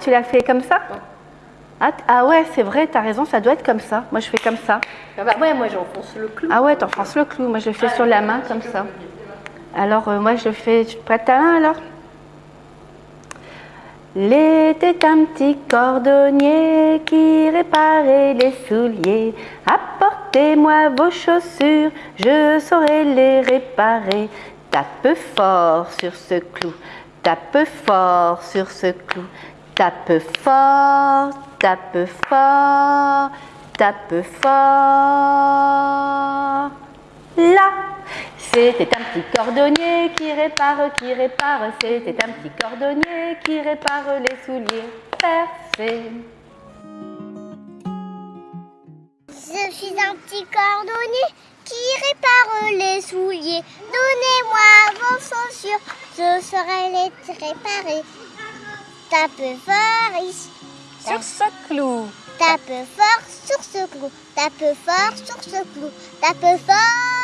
tu l'as fait comme ça ah, ah ouais, c'est vrai, t'as raison, ça doit être comme ça. Moi, je fais comme ça. Ah bah ouais, moi j'enfonce le clou. Ah ouais, t'enfonces le clou. Moi, je le fais sur la main comme ça. Alors, euh, moi, je fais. Tu te prêtes ta main alors? Il était un petit cordonnier qui réparait les souliers. Apportez-moi vos chaussures, je saurai les réparer. Tape fort sur ce clou, tape fort sur ce clou. Tape fort, tape fort, tape fort. Là, c'était un petit cordonnier qui répare, qui répare. C'était un petit cordonnier qui répare les souliers percés. Je suis un petit cordonnier qui répare les souliers. Donnez-moi vos chaussures, je saurai les réparer. Tape fort ici, Sur ce clou. tape fort sur ce clou, tape fort sur ce clou, tape fort